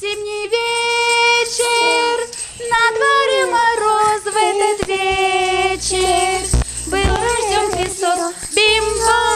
Зимний вечер, на дворе мороз в этот вечер. Был рожден Христос, бимбом